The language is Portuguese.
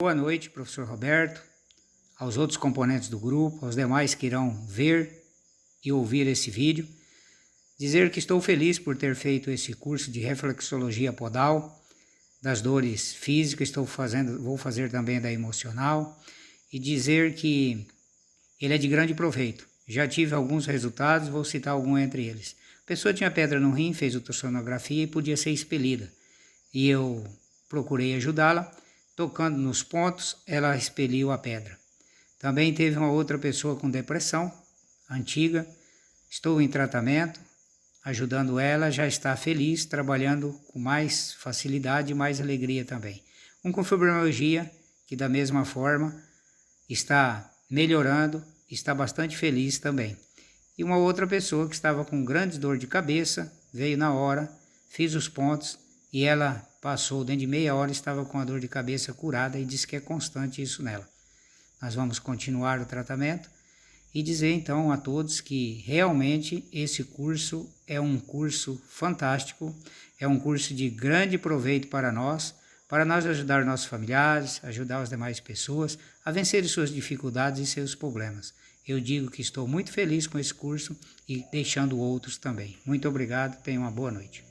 Boa noite, professor Roberto, aos outros componentes do grupo, aos demais que irão ver e ouvir esse vídeo. Dizer que estou feliz por ter feito esse curso de reflexologia podal, das dores físicas, estou fazendo, vou fazer também da emocional, e dizer que ele é de grande proveito. Já tive alguns resultados, vou citar algum entre eles. A pessoa tinha pedra no rim, fez ultrassonografia e podia ser expelida. E eu procurei ajudá-la, tocando nos pontos, ela expeliu a pedra. Também teve uma outra pessoa com depressão, antiga, estou em tratamento, ajudando ela, já está feliz, trabalhando com mais facilidade e mais alegria também. Um com fibromialgia, que da mesma forma está melhorando, está bastante feliz também. E uma outra pessoa que estava com grande dor de cabeça, veio na hora, fiz os pontos e ela passou dentro de meia hora, estava com a dor de cabeça curada e disse que é constante isso nela. Nós vamos continuar o tratamento e dizer então a todos que realmente esse curso é um curso fantástico, é um curso de grande proveito para nós, para nós ajudar nossos familiares, ajudar as demais pessoas a vencer suas dificuldades e seus problemas. Eu digo que estou muito feliz com esse curso e deixando outros também. Muito obrigado, tenha uma boa noite.